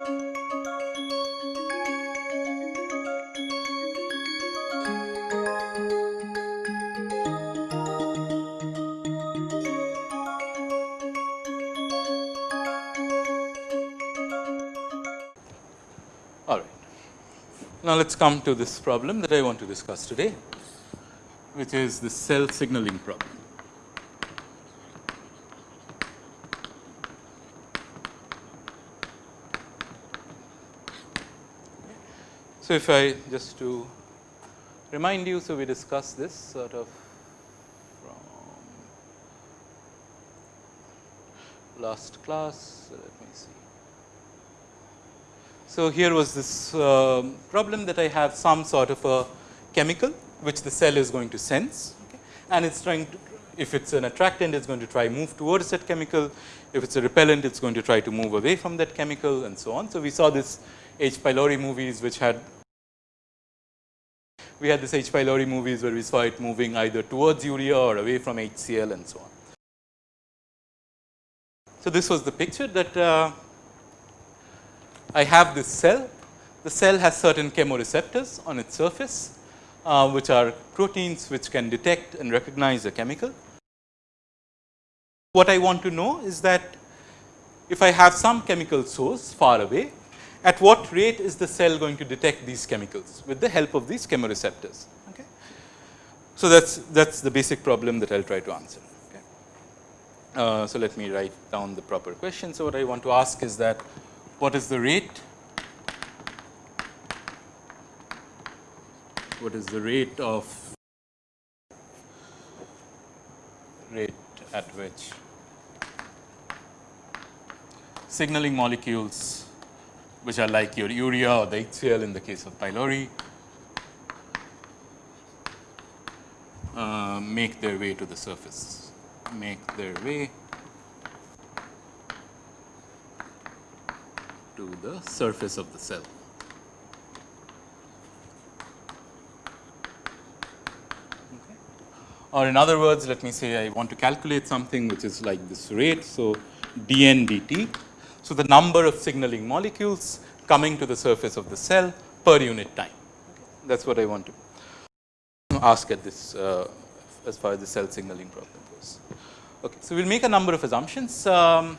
All right. Now, let us come to this problem that I want to discuss today, which is the cell signaling problem. So, if I just to remind you, so we discussed this sort of from last class. So, let me see. So, here was this uh, problem that I have some sort of a chemical which the cell is going to sense okay, and it is trying to if it is an attractant it is going to try move towards that chemical, if it is a repellent it is going to try to move away from that chemical and so on. So, we saw this H. pylori movies which had we had this H. pylori movies where we saw it moving either towards urea or away from HCl and so on. So, this was the picture that uh, I have this cell. The cell has certain chemoreceptors on its surface, uh, which are proteins which can detect and recognize a chemical. What I want to know is that if I have some chemical source far away, at what rate is the cell going to detect these chemicals with the help of these chemoreceptors. Okay. So, that is that is the basic problem that I will try to answer. Okay. Uh, so, let me write down the proper question. So, what I want to ask is that what is the rate what is the rate of rate at which signaling molecules which are like your urea or the HCl in the case of pylori uh, make their way to the surface, make their way to the surface of the cell. Or in other words, let me say I want to calculate something which is like this rate. So, dn dt so, the number of signaling molecules coming to the surface of the cell per unit time. Okay. That is what I want to ask at this uh, as far as the cell signaling problem goes. Okay. So, we will make a number of assumptions um,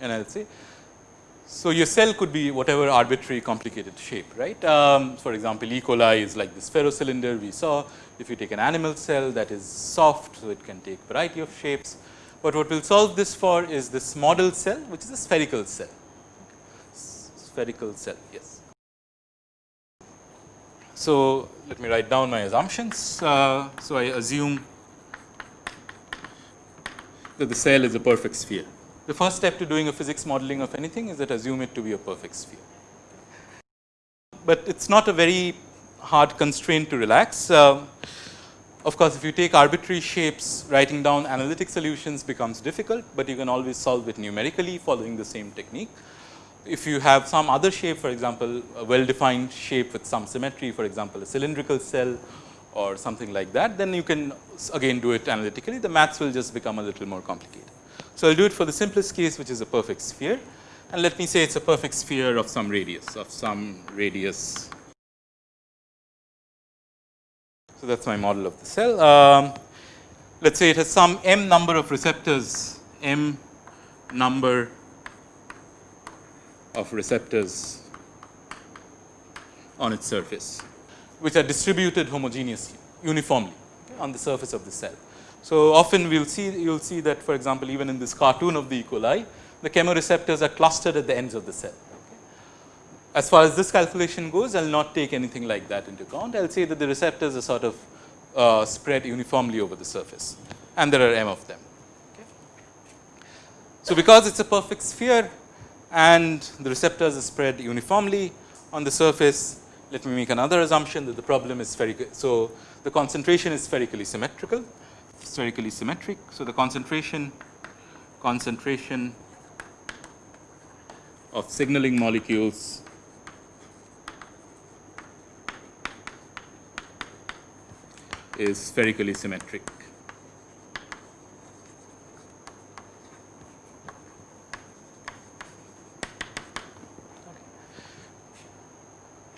and I will say. So, your cell could be whatever arbitrary complicated shape, right. Um, for example, E. coli is like this spherocylinder we saw. If you take an animal cell that is soft, so it can take variety of shapes. But what we will solve this for is this model cell which is a spherical cell, spherical cell yes. So, let me write down my assumptions. Uh, so, I assume that the cell is a perfect sphere. The first step to doing a physics modeling of anything is that assume it to be a perfect sphere. But it is not a very hard constraint to relax. Uh, of course, if you take arbitrary shapes, writing down analytic solutions becomes difficult, but you can always solve it numerically following the same technique. If you have some other shape, for example, a well defined shape with some symmetry, for example, a cylindrical cell or something like that, then you can again do it analytically. The maths will just become a little more complicated. So, I will do it for the simplest case, which is a perfect sphere. And let me say it is a perfect sphere of some radius, of some radius so, that is my model of the cell. Um, let us say it has some m number of receptors, m number of receptors on its surface, which are distributed homogeneously, uniformly on the surface of the cell. So, often we will see you will see that for example, even in this cartoon of the E. coli, the chemoreceptors are clustered at the ends of the cell. As far as this calculation goes, I will not take anything like that into account. I will say that the receptors are sort of uh, spread uniformly over the surface and there are m of them. So, because it is a perfect sphere and the receptors are spread uniformly on the surface, let me make another assumption that the problem is spherical. So, the concentration is spherically symmetrical, spherically symmetric. So, the concentration concentration of signaling molecules is spherically symmetric.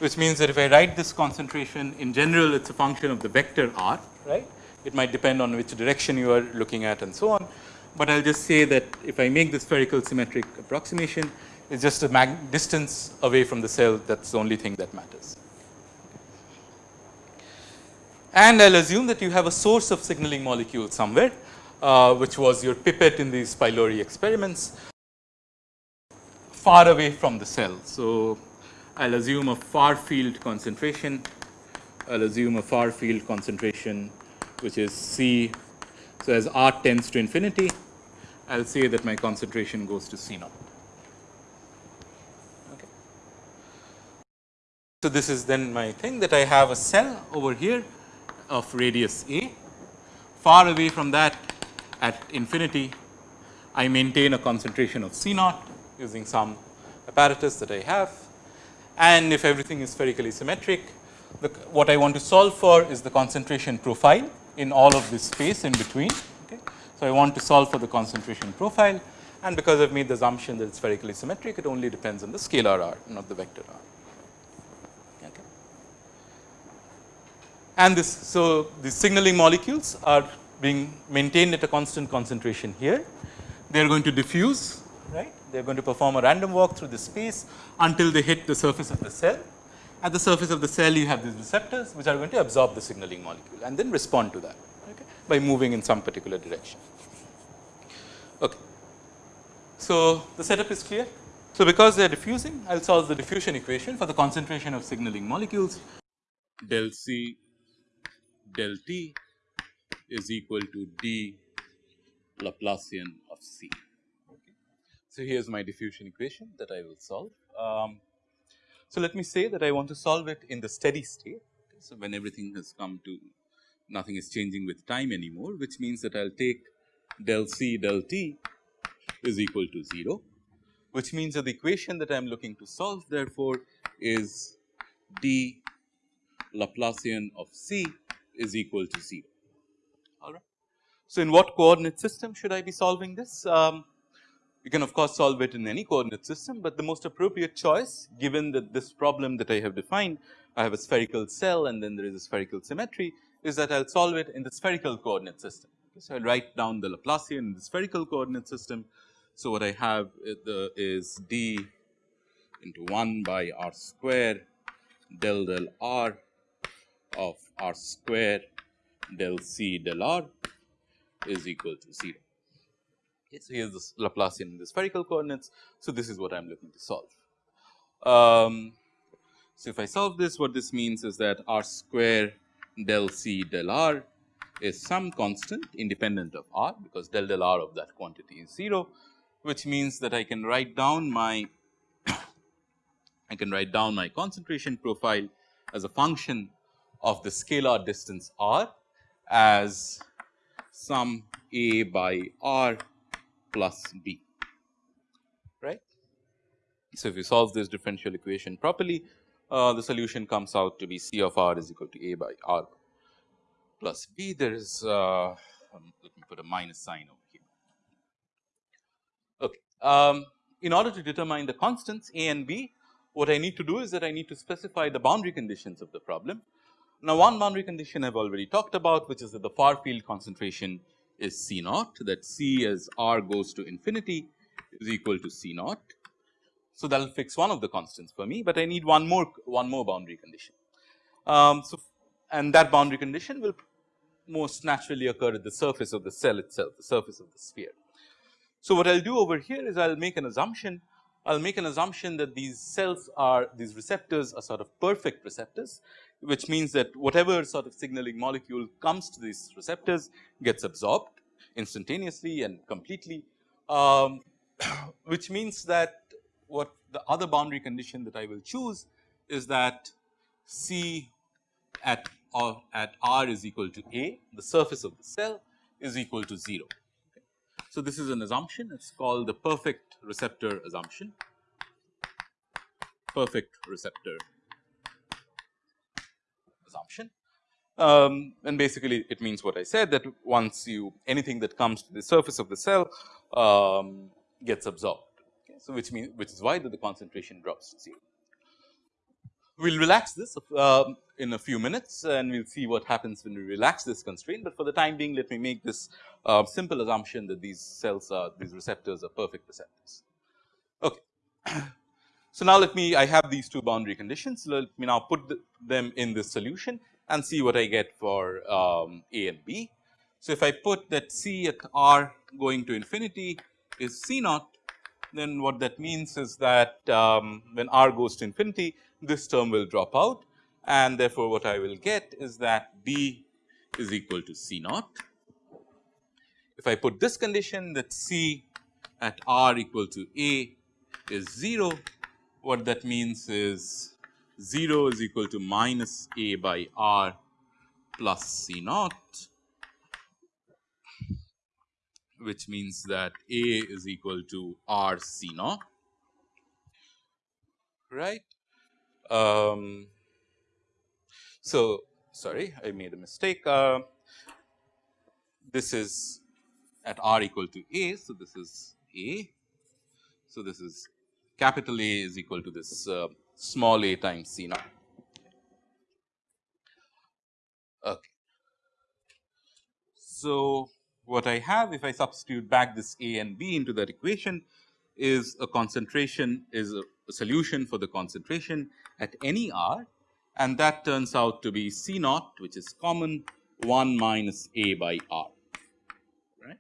which means that if I write this concentration in general it is a function of the vector r right. It might depend on which direction you are looking at and so on, but I will just say that if I make the spherical symmetric approximation it is just a distance away from the cell that is the only thing that matters. And I will assume that you have a source of signaling molecule somewhere uh, which was your pipette in these pylori experiments far away from the cell. So, I will assume a far field concentration, I will assume a far field concentration which is C. So, as R tends to infinity, I will say that my concentration goes to C naught. Okay. So, this is then my thing that I have a cell over here of radius A. Far away from that at infinity, I maintain a concentration of C naught using some apparatus that I have. And if everything is spherically symmetric, the, what I want to solve for is the concentration profile in all of this space in between. Okay. So, I want to solve for the concentration profile and because I have made the assumption that it is spherically symmetric, it only depends on the scalar r, not the vector r. Okay. And this, so the signaling molecules are being maintained at a constant concentration here. They are going to diffuse, right. They are going to perform a random walk through the space until they hit the surface of the cell at the surface of the cell you have these receptors which are going to absorb the signaling molecule and then respond to that okay, by moving in some particular direction. Okay. So, the setup is clear. So, because they are diffusing I will solve the diffusion equation for the concentration of signaling molecules del C del T is equal to d Laplacian of C. Okay. So, here is my diffusion equation that I will solve. Um, so, let me say that I want to solve it in the steady state. So, when everything has come to nothing is changing with time anymore, which means that I will take del C del t is equal to 0, which means that the equation that I am looking to solve therefore, is d Laplacian of C is equal to 0. All right. So, in what coordinate system should I be solving this? Um, you can of course solve it in any coordinate system, but the most appropriate choice given that this problem that I have defined, I have a spherical cell and then there is a spherical symmetry is that I will solve it in the spherical coordinate system. So, I will write down the Laplacian in the spherical coordinate system. So, what I have is d into 1 by r square del del r of r square del c del r is equal to 0. Okay, so, here is the Laplacian in the spherical coordinates. So, this is what I am looking to solve. Um, so, if I solve this what this means is that r square del c del r is some constant independent of r because del del r of that quantity is 0 which means that I can write down my I can write down my concentration profile as a function of the scalar distance r as some a by r plus b right. So, if you solve this differential equation properly uh, the solution comes out to be C of r is equal to a by r plus b there is uh, um, let me put a minus sign over here. Okay. Um, in order to determine the constants a and b what I need to do is that I need to specify the boundary conditions of the problem. Now, one boundary condition I have already talked about which is that the far field concentration is C naught that C as R goes to infinity is equal to C naught. So, that will fix one of the constants for me, but I need one more one more boundary condition. Um, so, and that boundary condition will most naturally occur at the surface of the cell itself, the surface of the sphere. So, what I will do over here is I will make an assumption I will make an assumption that these cells are these receptors are sort of perfect receptors which means that whatever sort of signaling molecule comes to these receptors gets absorbed instantaneously and completely, um, which means that what the other boundary condition that I will choose is that C at or at R is equal to A, the surface of the cell is equal to 0. So, this is an assumption, it is called the perfect receptor assumption, perfect receptor assumption. Um, and basically it means what I said that once you anything that comes to the surface of the cell um, gets absorbed. Okay. So, which means which is why that the concentration drops to 0. We will relax this uh, in a few minutes and we will see what happens when we relax this constraint, but for the time being let me make this uh, simple assumption that these cells are these receptors are perfect receptors. Okay. So, now let me I have these two boundary conditions let me now put the, them in this solution and see what I get for um, A and B. So, if I put that C at R going to infinity is C naught then what that means is that um, when R goes to infinity this term will drop out and therefore, what I will get is that B is equal to C naught. If I put this condition that C at R equal to A is 0, what that means is 0 is equal to minus A by R plus C naught which means that A is equal to R C naught right. Um, so, sorry I made a mistake. Uh, this is at R equal to A. So, this is A. So, this is capital A is equal to this uh, small a times C naught. Okay. So, what I have if I substitute back this A and B into that equation is a concentration is a, a solution for the concentration at any R and that turns out to be C naught which is common 1 minus A by R right.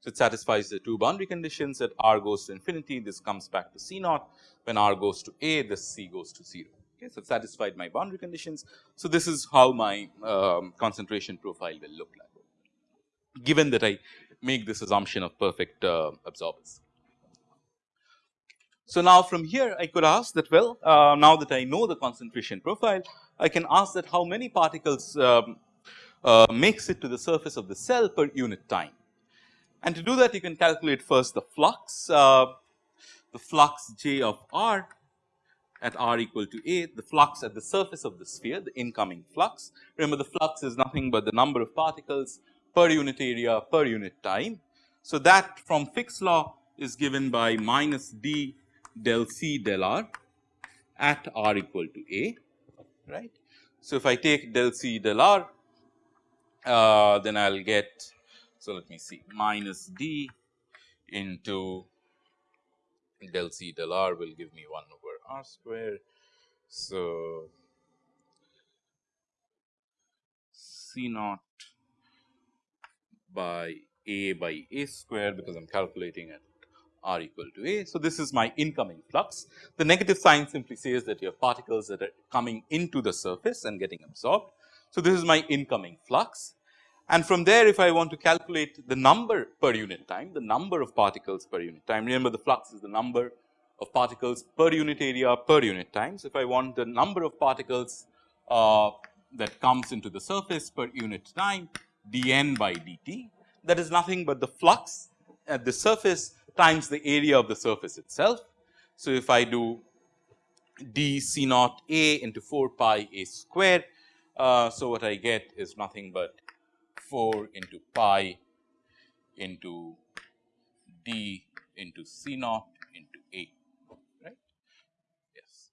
So, it satisfies the two boundary conditions that R goes to infinity this comes back to C naught when R goes to A this C goes to 0 okay. So, it satisfied my boundary conditions. So, this is how my um, concentration profile will look like given that I make this assumption of perfect uh, absorbance. So, now from here I could ask that well uh, now that I know the concentration profile I can ask that how many particles um, uh, makes it to the surface of the cell per unit time. And to do that you can calculate first the flux uh, the flux J of R at R equal to A the flux at the surface of the sphere the incoming flux. Remember the flux is nothing but the number of particles per unit area per unit time. So, that from Fick's law is given by minus d del C del R at R equal to A right. So, if I take del C del R uh, then I will get so let me see minus d into del C del R will give me 1 over R square. So, C naught by A by A square because I am calculating at r equal to a. So, this is my incoming flux. The negative sign simply says that you have particles that are coming into the surface and getting absorbed. So, this is my incoming flux and from there if I want to calculate the number per unit time, the number of particles per unit time, remember the flux is the number of particles per unit area per unit time. So, if I want the number of particles uh, that comes into the surface per unit time dN by dt that is nothing but the flux at the surface times the area of the surface itself. So, if I do d c naught a into 4 pi a square. Uh, so, what I get is nothing but 4 into pi into d into c naught into a right yes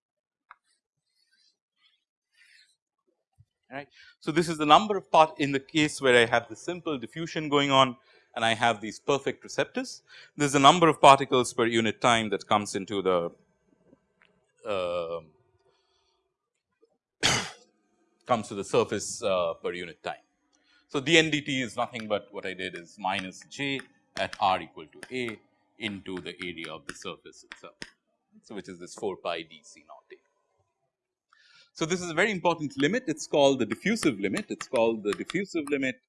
right. So, this is the number of part in the case where I have the simple diffusion going on and I have these perfect receptors. There is a number of particles per unit time that comes into the uh, comes to the surface uh, per unit time. So, dNdt is nothing but what I did is minus j at r equal to a into the area of the surface itself. So, which is this 4 pi d c naught a. So, this is a very important limit it is called the diffusive limit it is called the diffusive limit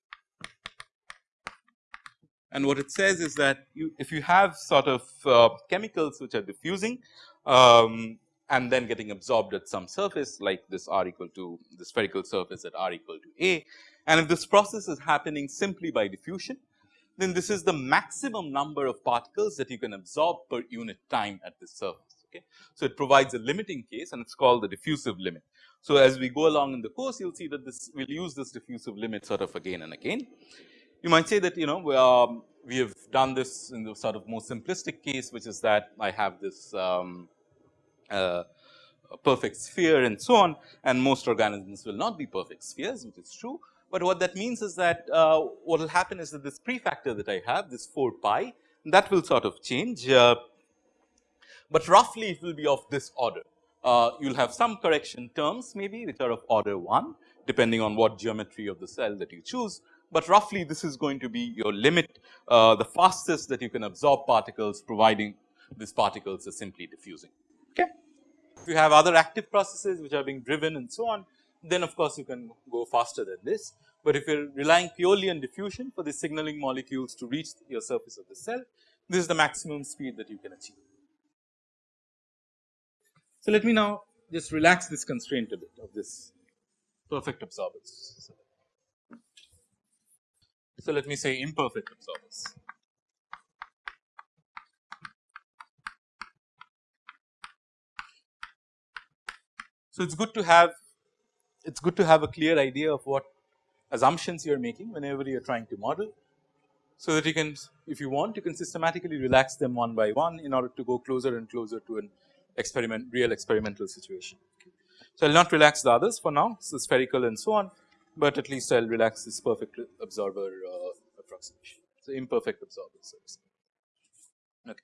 and what it says is that you, if you have sort of uh, chemicals which are diffusing um, and then getting absorbed at some surface like this r equal to the spherical surface at r equal to a and if this process is happening simply by diffusion then this is the maximum number of particles that you can absorb per unit time at this surface. Okay. So, it provides a limiting case and it is called the diffusive limit. So, as we go along in the course you will see that this we will use this diffusive limit sort of again and again. You might say that you know um, we have done this in the sort of more simplistic case which is that I have this um, uh, perfect sphere and so on and most organisms will not be perfect spheres which is true. But what that means is that uh, what will happen is that this prefactor that I have this 4 pi that will sort of change, uh, but roughly it will be of this order. Uh, you will have some correction terms maybe which are of order 1 depending on what geometry of the cell that you choose, but roughly this is going to be your limit uh, the fastest that you can absorb particles providing these particles are simply diffusing. Okay. If you have other active processes which are being driven and so on, then of course you can go faster than this. But if you are relying purely on diffusion for the signaling molecules to reach your surface of the cell, this is the maximum speed that you can achieve. So, let me now just relax this constraint a bit of this perfect absorbers. So, let me say imperfect absorbers. So, it is good to have it is good to have a clear idea of what assumptions you are making whenever you are trying to model. So, that you can if you want you can systematically relax them one by one in order to go closer and closer to an experiment real experimental situation. So, I will not relax the others for now so spherical and so on, but at least I will relax this perfect absorber uh, approximation. So, imperfect absorbers. Okay.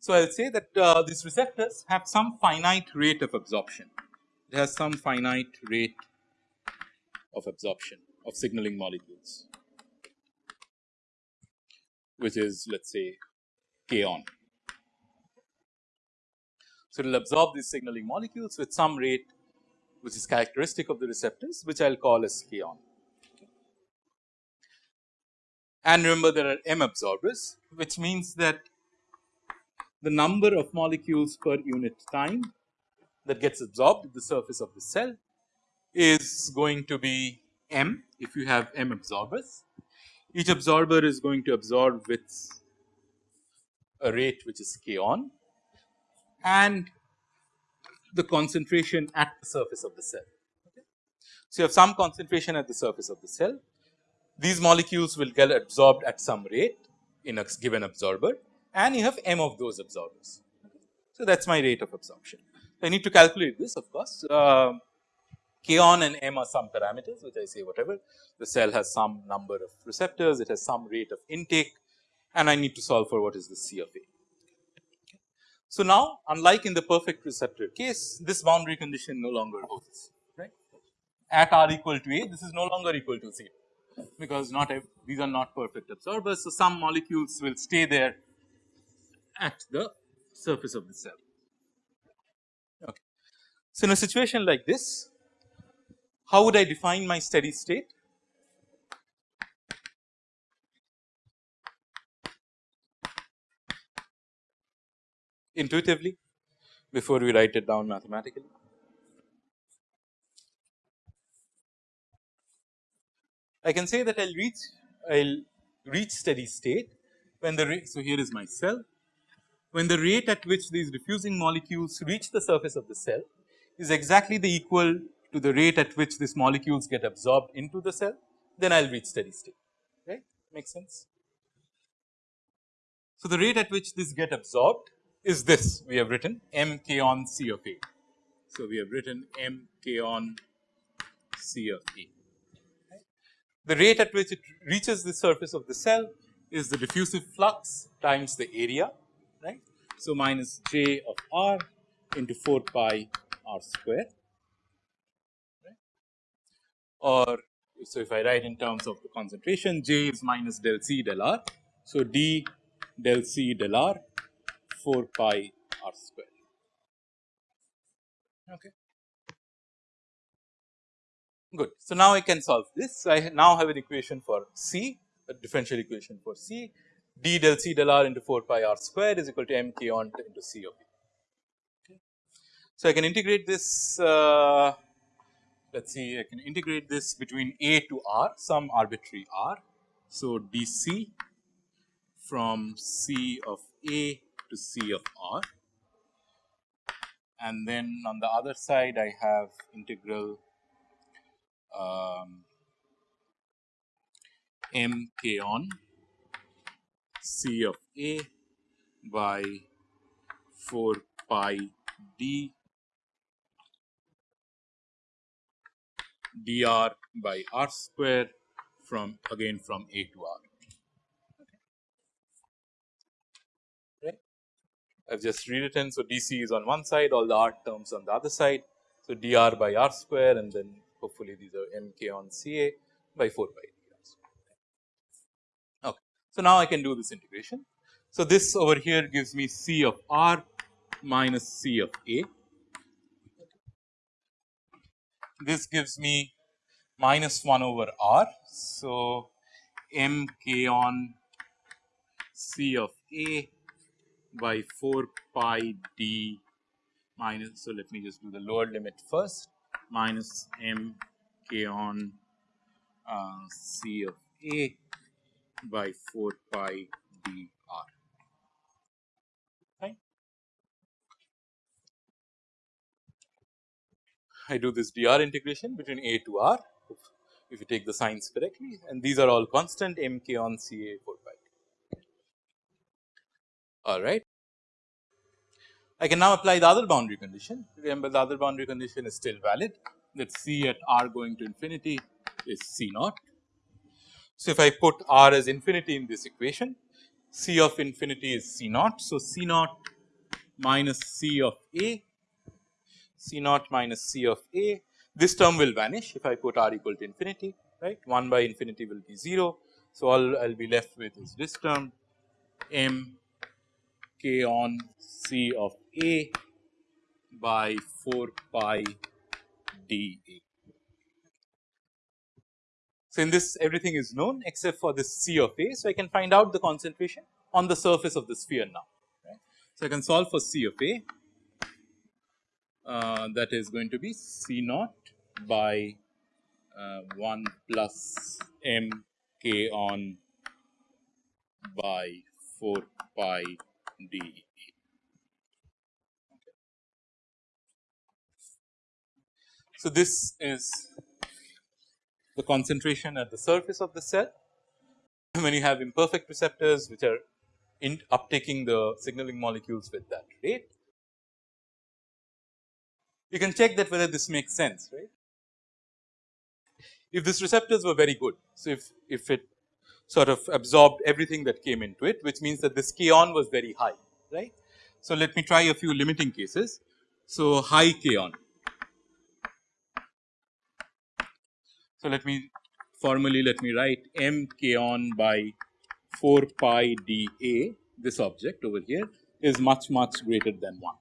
So, I will say that uh, these receptors have some finite rate of absorption it has some finite rate of absorption of signaling molecules which is let us say k on. So, it will absorb these signaling molecules with some rate which is characteristic of the receptors which I will call as k on. And remember there are m absorbers which means that the number of molecules per unit time that gets absorbed at the surface of the cell is going to be m if you have m absorbers. Each absorber is going to absorb with a rate which is k on and the concentration at the surface of the cell. Okay. So, you have some concentration at the surface of the cell. These molecules will get absorbed at some rate in a given absorber and you have m of those absorbers. So, that is my rate of absorption. I need to calculate this of course. Uh, K on and M are some parameters which I say whatever the cell has some number of receptors, it has some rate of intake and I need to solve for what is the C of A. So, now unlike in the perfect receptor case this boundary condition no longer holds right at r equal to A this is no longer equal to 0 because not these are not perfect absorbers. So, some molecules will stay there at the surface of the cell. Okay. So, in a situation like this, how would I define my steady state? Intuitively before we write it down mathematically. I can say that I will reach I will reach steady state when the rate. So, here is my cell when the rate at which these diffusing molecules reach the surface of the cell is exactly the equal to the rate at which these molecules get absorbed into the cell, then I will reach steady state, right, makes sense. So, the rate at which this get absorbed is this we have written m k on C of A. So, we have written m k on C of A. The rate at which it reaches the surface of the cell is the diffusive flux times the area right. So, minus j of r into 4 pi r square right. or so if I write in terms of the concentration j is minus del c del r. So, d del c del r 4 pi r square okay. Good. So, now I can solve this. So, I now have an equation for C, a differential equation for C d del c del r into 4 pi r square is equal to m k on into c of a. Okay. So, I can integrate this uh, let us see I can integrate this between a to r some arbitrary r. So, dc from c of a to C of r. And then on the other side, I have integral um, m k on C of a by 4 pi d dr by r square from again from a to r. I have just rewritten. So, dc is on one side all the r terms on the other side. So, dr by r square and then hopefully these are mk on Ca by 4 pi dr. Okay. So, now I can do this integration. So, this over here gives me C of r minus C of A. This gives me minus 1 over r. So, m k on C of A by 4 pi d minus. So, let me just do the lower limit first minus m k on uh, C of A by 4 pi d r. I do this dr integration between a to r if you take the signs correctly and these are all constant m k on C A 4 pi. All right. I can now apply the other boundary condition. Remember the other boundary condition is still valid that C at r going to infinity is C naught. So, if I put r as infinity in this equation, C of infinity is C naught. So, C naught minus C of A C naught minus C of A. This term will vanish if I put R equal to infinity, right. 1 by infinity will be 0. So, all I will be left with is this term M k on C of A by 4 pi d A. So, in this everything is known except for this C of A. So, I can find out the concentration on the surface of the sphere now. Right. So, I can solve for C of A uh, that is going to be C naught by uh, 1 plus m k on by 4 pi d. So, this is the concentration at the surface of the cell when you have imperfect receptors which are in uptaking the signaling molecules with that rate you can check that whether this makes sense right. If these receptors were very good, so if, if it sort of absorbed everything that came into it which means that this k on was very high right. So, let me try a few limiting cases. So, high k on. So, let me formally let me write m k on by 4 pi d a this object over here is much much greater than 1.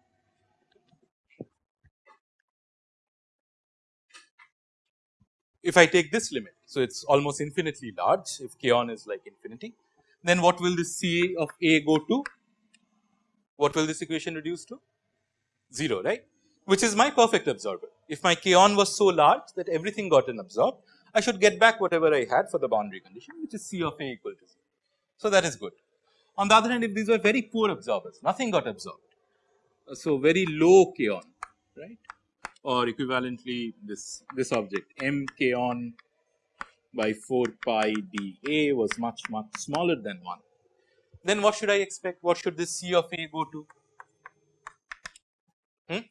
if I take this limit. So, it is almost infinitely large if k on is like infinity then what will this C of A go to? What will this equation reduce to? 0 right which is my perfect absorber. If my k on was so large that everything got absorbed I should get back whatever I had for the boundary condition which is C of A equal to 0. So, that is good. On the other hand if these were very poor absorbers nothing got absorbed. So, very low k on right or equivalently this this object m k on by 4 pi d a was much much smaller than 1. Then what should I expect? What should this C of A go to? Hmm?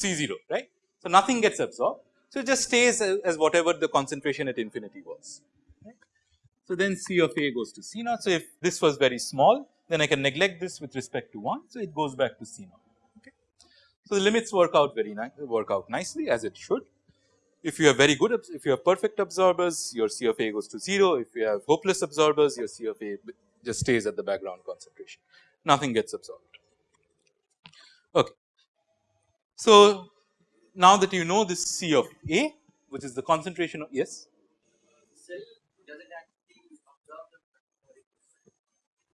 C 0 right. So, nothing gets absorbed. So, it just stays as, whatever the concentration at infinity was. Right. So, then C of A goes to C naught. So, if this was very small then I can neglect this with respect to 1. So, it goes back to C naught. So, the limits work out very nice work out nicely as it should. If you have very good if you have perfect absorbers your C of A goes to 0 if you have hopeless absorbers your C of A just stays at the background concentration nothing gets absorbed. Okay. So, now that you know this C of A which is the concentration of yes.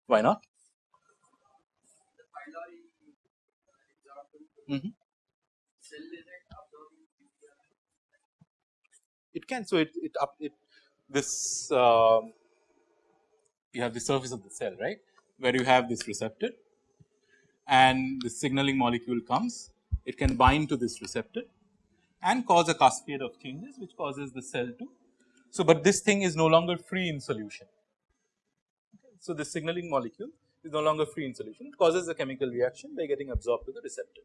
Why not? Mm -hmm. It can so it it up it this uh, you have the surface of the cell right where you have this receptor and the signaling molecule comes it can bind to this receptor and cause a cascade of changes which causes the cell to. So, but this thing is no longer free in solution. So, the signaling molecule is no longer free in solution it causes a chemical reaction by getting absorbed to the receptor.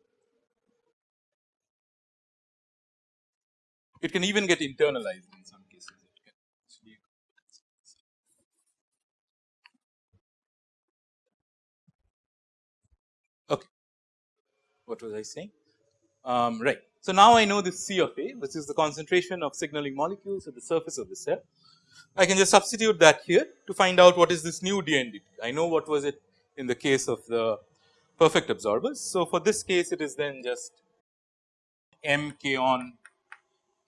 It can even get internalized in some cases. Okay, what was I saying? Um, right. So, now I know this C of A which is the concentration of signaling molecules at the surface of the cell. I can just substitute that here to find out what is this new DNDT. I know what was it in the case of the perfect absorbers. So, for this case it is then just m k on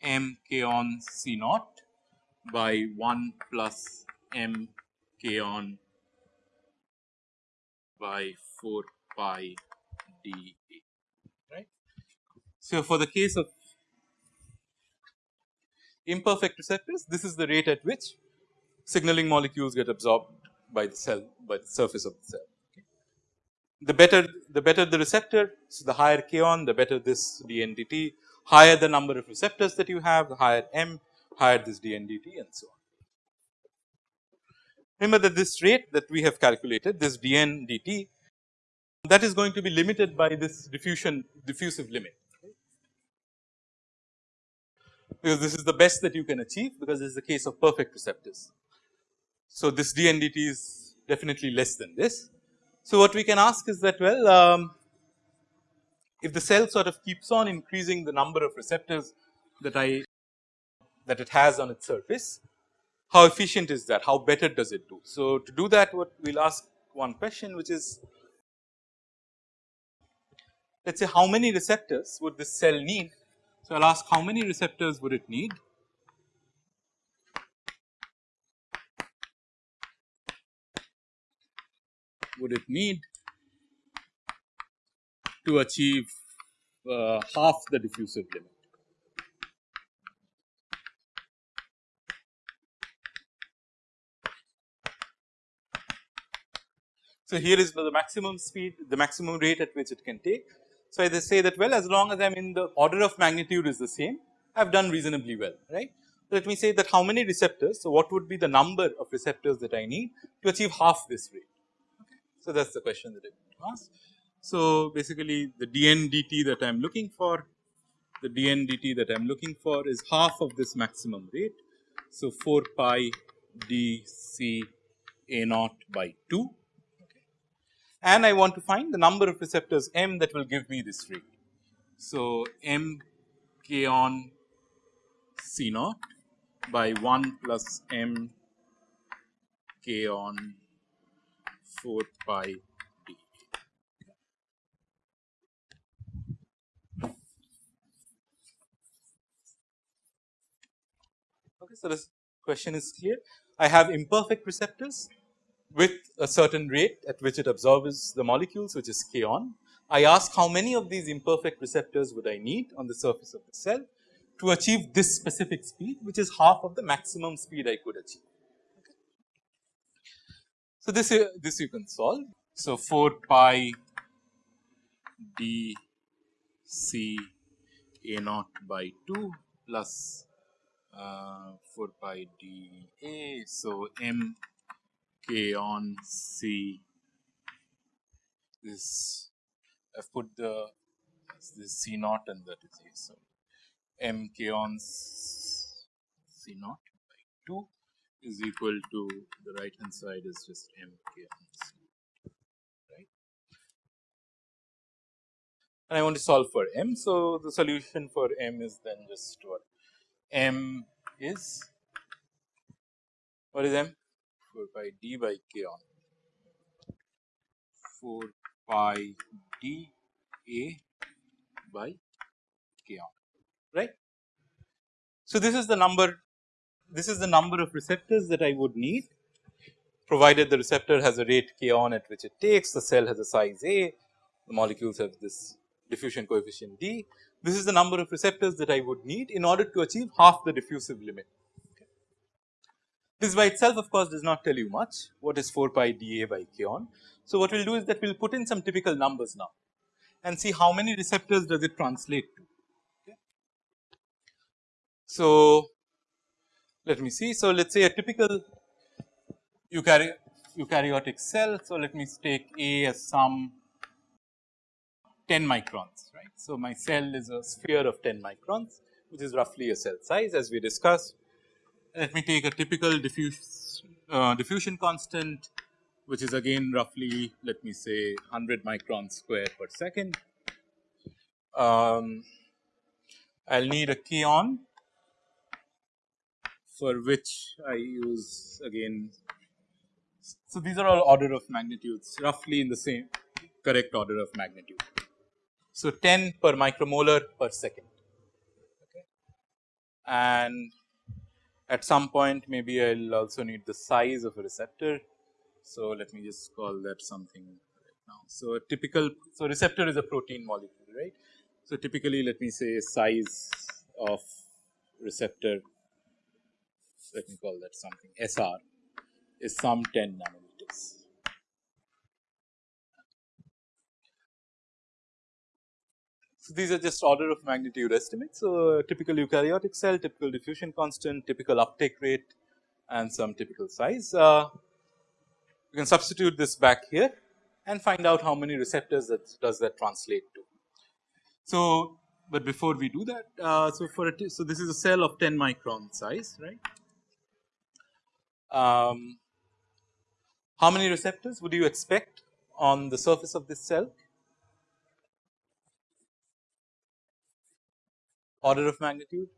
m k on C naught by 1 plus m k on by 4 pi d so, for the case of imperfect receptors, this is the rate at which signaling molecules get absorbed by the cell by the surface of the cell. The better the better the receptor, so the higher k on, the better this DNDT, higher the number of receptors that you have, the higher m, higher this DNDT and so on. Remember that this rate that we have calculated, this DNDT, that is going to be limited by this diffusion diffusive limit because this is the best that you can achieve because this is the case of perfect receptors. So, this DNDT is definitely less than this. So, what we can ask is that well um, if the cell sort of keeps on increasing the number of receptors that I that it has on its surface, how efficient is that? How better does it do? So, to do that what we will ask one question which is let us say how many receptors would this cell need so, I will ask how many receptors would it need? Would it need to achieve uh, half the diffusive limit? So, here is the maximum speed, the maximum rate at which it can take so, I say that well as long as I am in the order of magnitude is the same I have done reasonably well right. Let me say that how many receptors. So, what would be the number of receptors that I need to achieve half this rate. Okay. So, that is the question that I ask. So, basically the dNdt that I am looking for the dNdt that I am looking for is half of this maximum rate. So, 4 pi d c a naught by 2 and I want to find the number of receptors m that will give me this rate. So, m k on C naught by 1 plus m k on 4 pi d. Okay, so, this question is clear. I have imperfect receptors with a certain rate at which it absorbs the molecules which is k on. I ask how many of these imperfect receptors would I need on the surface of the cell to achieve this specific speed which is half of the maximum speed I could achieve. So, this this you can solve. So, 4 pi d c a naught by 2 plus uh, 4 pi d a. So, m k on C this I've put the this C naught and that is A. So, m k on C naught by 2 is equal to the right hand side is just m k on C right. And I want to solve for m. So, the solution for m is then just what m is what is m 4 pi d by k on 4 pi d a by k on right. So, this is the number this is the number of receptors that I would need provided the receptor has a rate k on at which it takes the cell has a size a the molecules have this diffusion coefficient d. This is the number of receptors that I would need in order to achieve half the diffusive limit this by itself of course does not tell you much what is 4 pi dA by k on. So, what we will do is that we will put in some typical numbers now and see how many receptors does it translate to. Okay. So, let me see. So, let us say a typical eukaryotic, eukaryotic cell. So, let me take A as some 10 microns right. So, my cell is a sphere of 10 microns which is roughly a cell size as we discussed. Let me take a typical diffuse, uh, diffusion constant which is again roughly let me say 100 microns square per second. Um, I will need a k on for which I use again. So, these are all order of magnitudes roughly in the same correct order of magnitude. So, 10 per micromolar per second okay. and at some point maybe I will also need the size of a receptor. So, let me just call that something right now. So, a typical so receptor is a protein molecule right. So, typically let me say size of receptor let me call that something SR is some 10 nanometers. So, these are just order of magnitude estimates. So, typical eukaryotic cell, typical diffusion constant, typical uptake rate and some typical size. Uh, you can substitute this back here and find out how many receptors that does that translate to. So, but before we do that, uh, so for it, so this is a cell of 10 micron size, right. Um, how many receptors would you expect on the surface of this cell? Order of magnitude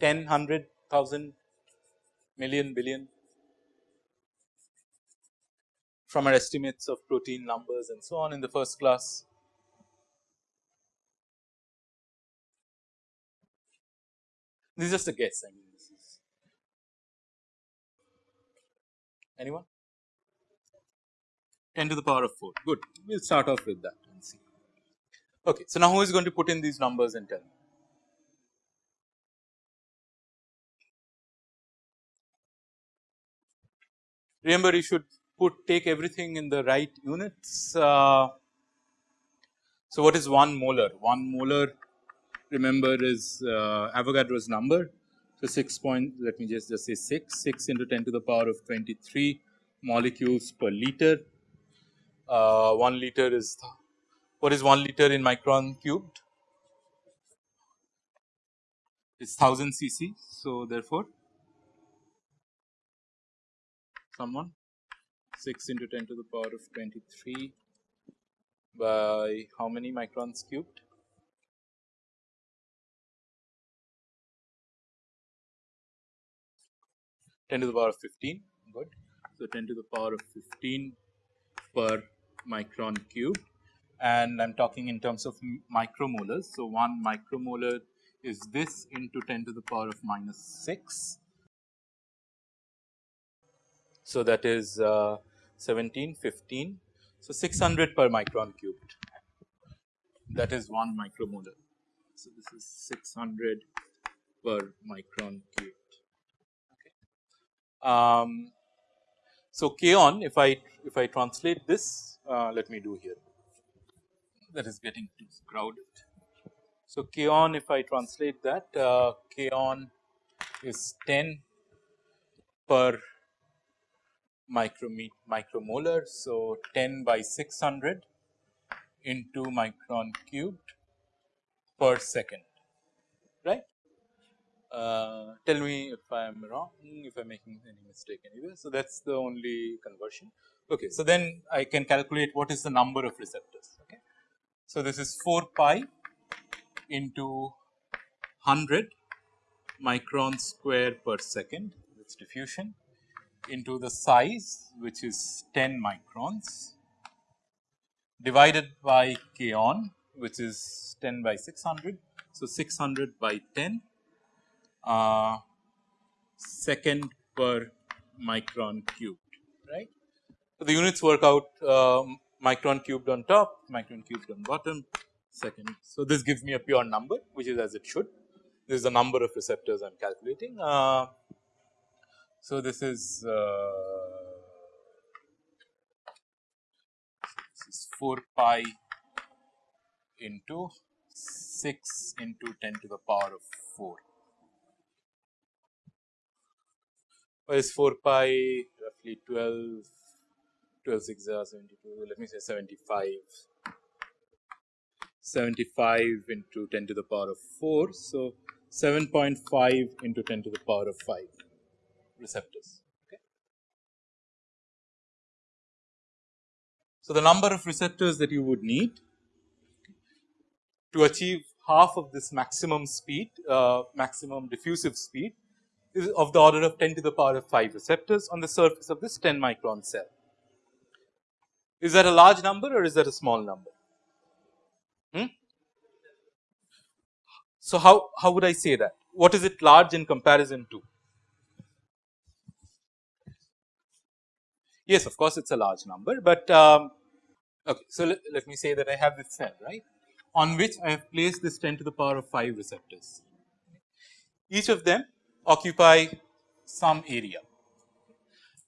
10, 100, 1000, million, billion from our estimates of protein numbers and so on in the first class. This is just a guess I mean this is anyone 10 to the power of 4 good we will start off with that and see. Okay, so now who is going to put in these numbers and tell me? Remember you should put take everything in the right units. Uh, so, what is 1 molar? 1 molar remember is uh, Avogadro's number. So, 6 point let me just, just say 6, 6 into 10 to the power of 23 molecules per liter. Uh, 1 liter is what is 1 liter in micron cubed? It's 1000 cc. So, therefore, someone 6 into 10 to the power of 23 by how many microns cubed? Ten to the power of fifteen, good. So ten to the power of fifteen per micron cube, and I'm talking in terms of micromolars. So one micromolar is this into ten to the power of minus six so, that is uh, 17, 15. So, 600 per micron cubed that is 1 micromolar. So, this is 600 per micron cubed. Okay. Um, so, k on if I if I translate this uh, let me do here that is getting too crowded. So, k on if I translate that uh, k on is 10 per micromolar. So, 10 by 600 into micron cubed per second right. Uh, tell me if I am wrong if I am making any mistake anywhere. So, that is the only conversion. Okay. So, then I can calculate what is the number of receptors. Okay. So, this is 4 pi into 100 micron square per second that is diffusion into the size which is 10 microns divided by k on which is 10 by 600. So, 600 by 10 uh, second per micron cubed right. So, the units work out uh, micron cubed on top micron cubed on bottom second. So, this gives me a pure number which is as it should this is the number of receptors I am calculating. Uh, so, this is, uh, this is 4 pi into 6 into 10 to the power of 4. What is 4 pi roughly 12, 12 6 72, let me say 75, 75 into 10 to the power of 4. So, 7.5 into 10 to the power of 5 receptors. Okay. So, the number of receptors that you would need to achieve half of this maximum speed, uh, maximum diffusive speed is of the order of 10 to the power of 5 receptors on the surface of this 10 micron cell. Is that a large number or is that a small number? Hmm? So, how, how would I say that? What is it large in comparison to? Yes, of course, it is a large number, but um, okay. So, let, let me say that I have this cell right on which I have placed this 10 to the power of 5 receptors. Each of them occupy some area.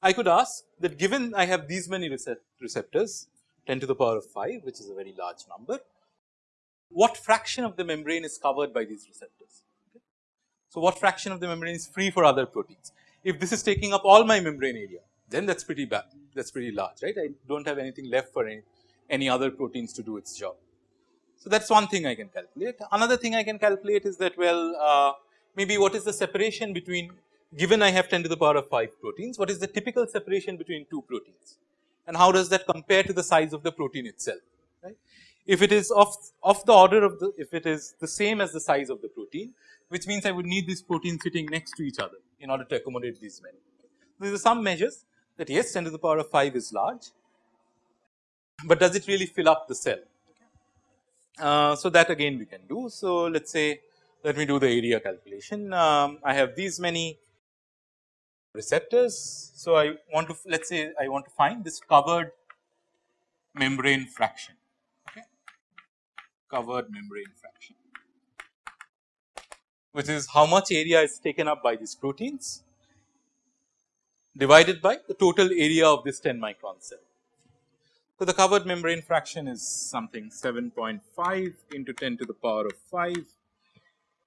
I could ask that given I have these many receptors 10 to the power of 5 which is a very large number, what fraction of the membrane is covered by these receptors. So, what fraction of the membrane is free for other proteins? If this is taking up all my membrane area then that is pretty bad that is pretty large right I do not have anything left for any, any other proteins to do its job. So, that is one thing I can calculate. Another thing I can calculate is that well uh, maybe what is the separation between given I have 10 to the power of 5 proteins, what is the typical separation between two proteins and how does that compare to the size of the protein itself, right. If it is of, of the order of the, if it is the same as the size of the protein, which means I would need these proteins sitting next to each other in order to accommodate these many. These are some measures that yes 10 to the power of 5 is large, but does it really fill up the cell? Uh, so, that again we can do. So, let us say let me do the area calculation. Um, I have these many receptors. So, I want to let us say I want to find this covered membrane fraction, okay. covered membrane fraction which is how much area is taken up by these proteins divided by the total area of this 10 micron cell. So, the covered membrane fraction is something 7.5 into 10 to the power of 5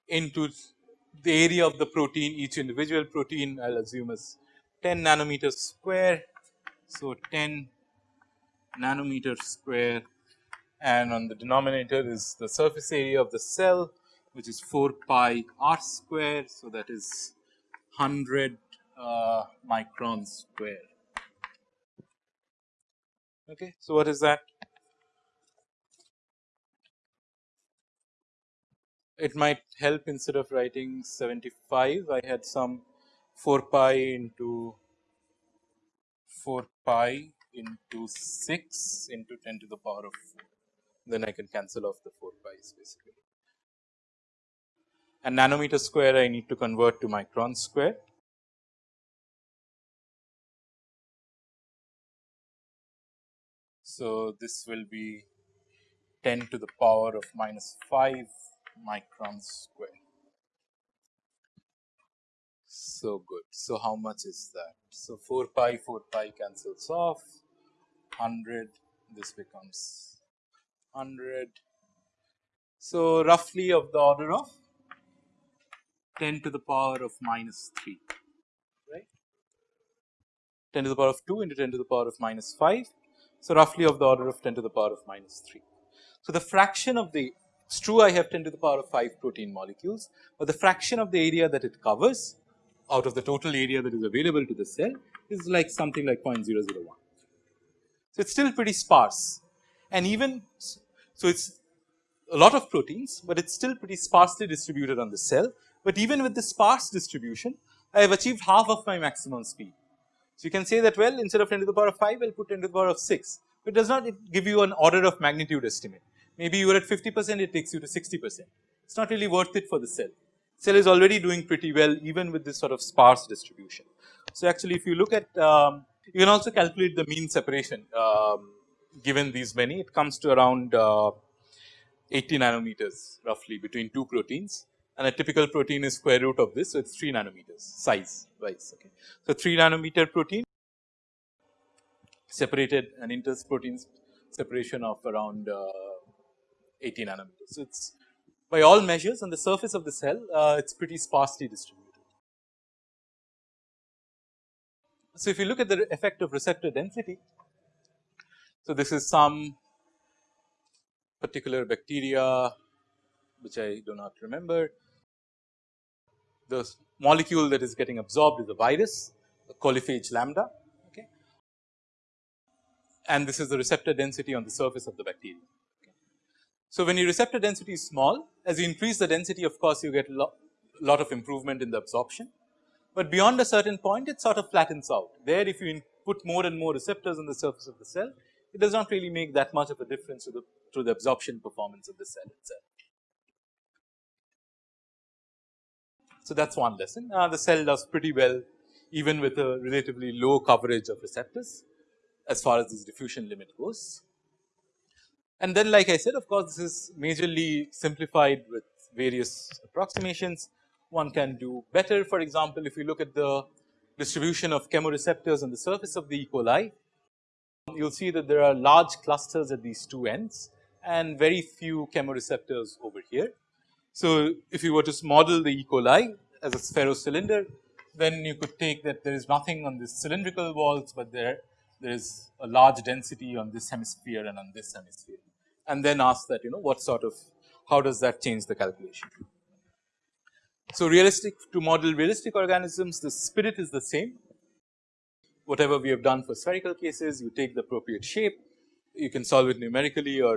into the area of the protein each individual protein I will assume is 10 nanometers square. So, 10 nanometers square and on the denominator is the surface area of the cell which is 4 pi r square. So, that is 100 uh, microns square. Okay. So, what is that? It might help instead of writing 75, I had some 4 pi into 4 pi into 6 into 10 to the power of 4. Then I can cancel off the 4 pi's basically. And nanometer square I need to convert to micron square. So, this will be 10 to the power of minus 5 microns square. So good. So, how much is that? So, 4 pi 4 pi cancels off 100 this becomes 100. So, roughly of the order of 10 to the power of minus 3 right 10 to the power of 2 into 10 to the power of minus 5 so, roughly of the order of 10 to the power of minus 3. So, the fraction of the it is true I have 10 to the power of 5 protein molecules, but the fraction of the area that it covers out of the total area that is available to the cell is like something like 0.001. So, it is still pretty sparse and even so it is a lot of proteins, but it is still pretty sparsely distributed on the cell, but even with the sparse distribution I have achieved half of my maximum speed. So, you can say that well instead of 10 to the power of 5 I will put 10 to the power of 6, it does not give you an order of magnitude estimate. Maybe you are at 50 percent it takes you to 60 percent, it is not really worth it for the cell. Cell is already doing pretty well even with this sort of sparse distribution. So, actually if you look at um, you can also calculate the mean separation um, given these many it comes to around uh, 80 nanometers roughly between two proteins and a typical protein is square root of this. So, it is 3 nanometers size wise. Okay. So, 3 nanometer protein separated an inter protein separation of around uh, 80 nanometers. So, it is by all measures on the surface of the cell uh, it is pretty sparsely distributed. So, if you look at the effect of receptor density, so this is some particular bacteria which I do not remember the molecule that is getting absorbed is a virus, a coliphage lambda okay. and this is the receptor density on the surface of the bacteria. Okay. So, when your receptor density is small as you increase the density of course, you get a lot, lot of improvement in the absorption, but beyond a certain point it sort of flattens out. There if you put more and more receptors on the surface of the cell, it does not really make that much of a difference to the, to the absorption performance of the cell itself. So, that is one lesson. Uh, the cell does pretty well even with a relatively low coverage of receptors as far as this diffusion limit goes. And then like I said of course, this is majorly simplified with various approximations. One can do better for example, if you look at the distribution of chemoreceptors on the surface of the E. coli, you will see that there are large clusters at these two ends and very few chemoreceptors over here. So, if you were to model the E. coli as a spherocylinder, then you could take that there is nothing on this cylindrical walls, but there there is a large density on this hemisphere and on this hemisphere and then ask that you know what sort of how does that change the calculation. So, realistic to model realistic organisms the spirit is the same whatever we have done for spherical cases you take the appropriate shape you can solve it numerically or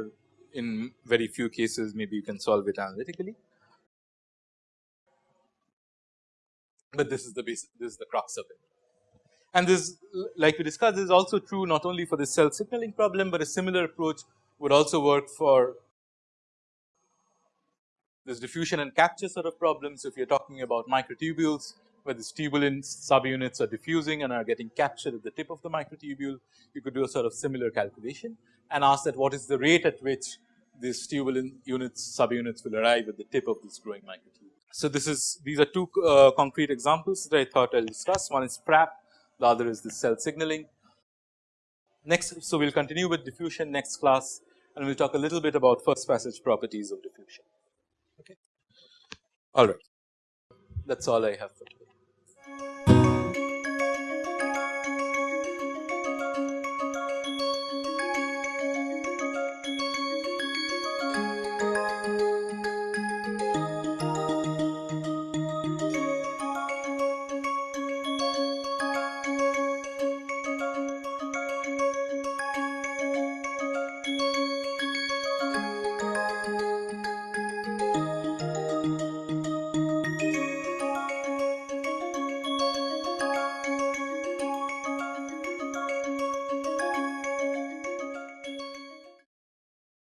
in very few cases maybe you can solve it analytically. But this is the this is the crux of it. And this like we discussed this is also true not only for the cell signaling problem, but a similar approach would also work for this diffusion and capture sort of problems. If you are talking about microtubules where the tubulin subunits are diffusing and are getting captured at the tip of the microtubule, you could do a sort of similar calculation and ask that what is the rate at which these tubulin units subunits will arrive at the tip of this growing microtubule. So, this is these are two uh, concrete examples that I thought I will discuss one is FRAP the other is the cell signaling. Next, so we will continue with diffusion next class and we will talk a little bit about first passage properties of diffusion. Okay. All right, that is all I have for today.